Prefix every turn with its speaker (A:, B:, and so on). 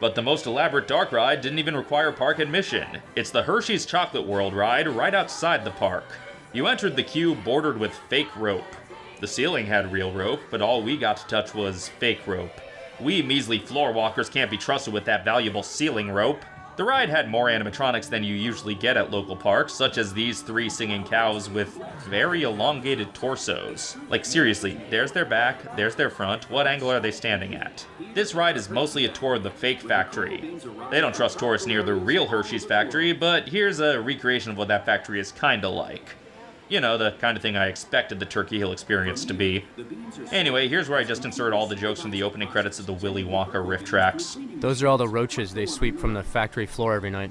A: But the most elaborate dark ride didn't even require park admission. It's the Hershey's Chocolate World ride right outside the park. You entered the queue bordered with fake rope. The ceiling had real rope, but all we got to touch was fake rope. We measly floor walkers can't be trusted with that valuable ceiling rope. The ride had more animatronics than you usually get at local parks, such as these three singing cows with very elongated torsos. Like seriously, there's their back, there's their front, what angle are they standing at? This ride is mostly a tour of the fake factory. They don't trust tourists near the real Hershey's factory, but here's a recreation of what that factory is kinda like. You know, the kind of thing I expected the Turkey Hill experience to be. Anyway, here's where I just insert all the jokes from the opening credits of the Willy Wonka RiffTrax.
B: Those are all the roaches they sweep from the factory floor every night.